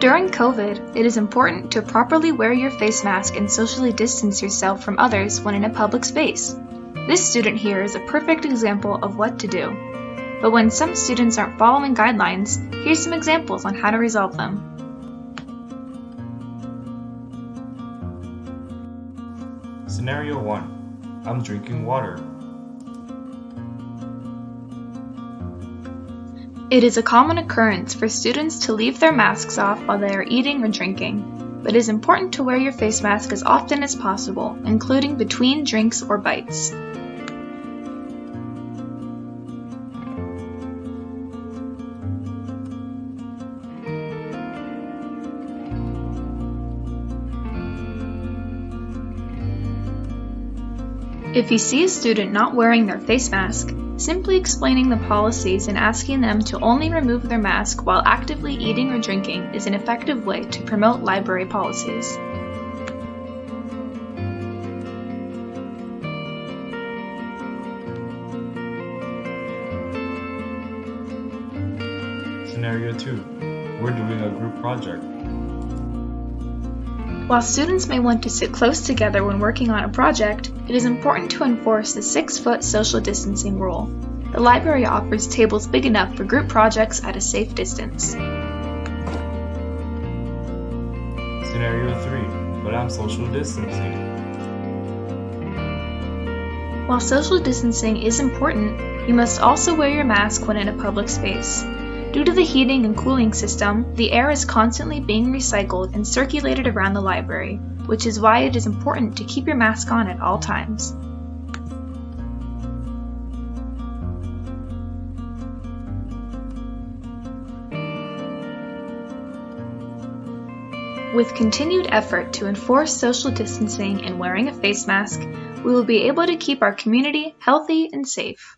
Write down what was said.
During COVID, it is important to properly wear your face mask and socially distance yourself from others when in a public space. This student here is a perfect example of what to do. But when some students aren't following guidelines, here's some examples on how to resolve them. Scenario 1. I'm drinking water. It is a common occurrence for students to leave their masks off while they are eating or drinking, but it is important to wear your face mask as often as possible, including between drinks or bites. If you see a student not wearing their face mask, simply explaining the policies and asking them to only remove their mask while actively eating or drinking is an effective way to promote library policies. Scenario 2. We're doing a group project. While students may want to sit close together when working on a project, it is important to enforce the 6-foot social distancing rule. The library offers tables big enough for group projects at a safe distance. Scenario 3. But I'm social distancing. While social distancing is important, you must also wear your mask when in a public space. Due to the heating and cooling system, the air is constantly being recycled and circulated around the library, which is why it is important to keep your mask on at all times. With continued effort to enforce social distancing and wearing a face mask, we will be able to keep our community healthy and safe.